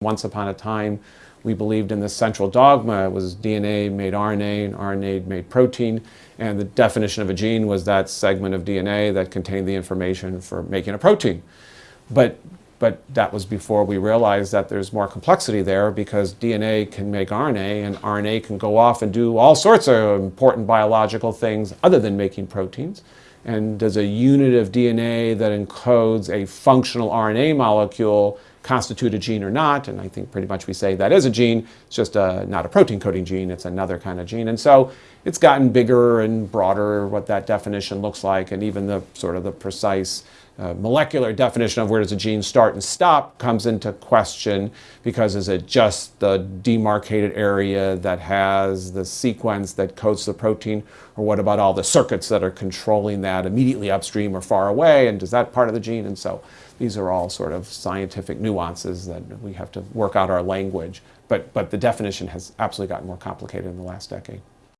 Once upon a time, we believed in the central dogma. It was DNA made RNA and RNA made protein. And the definition of a gene was that segment of DNA that contained the information for making a protein. But, but that was before we realized that there's more complexity there because DNA can make RNA and RNA can go off and do all sorts of important biological things other than making proteins. And does a unit of DNA that encodes a functional RNA molecule constitute a gene or not, and I think pretty much we say that is a gene, it's just a, not a protein coding gene, it's another kind of gene. And so it's gotten bigger and broader what that definition looks like, and even the sort of the precise uh, molecular definition of where does a gene start and stop comes into question because is it just the demarcated area that has the sequence that codes the protein or what about all the circuits that are controlling that immediately upstream or far away and is that part of the gene and so these are all sort of scientific nuances that we have to work out our language but, but the definition has absolutely gotten more complicated in the last decade.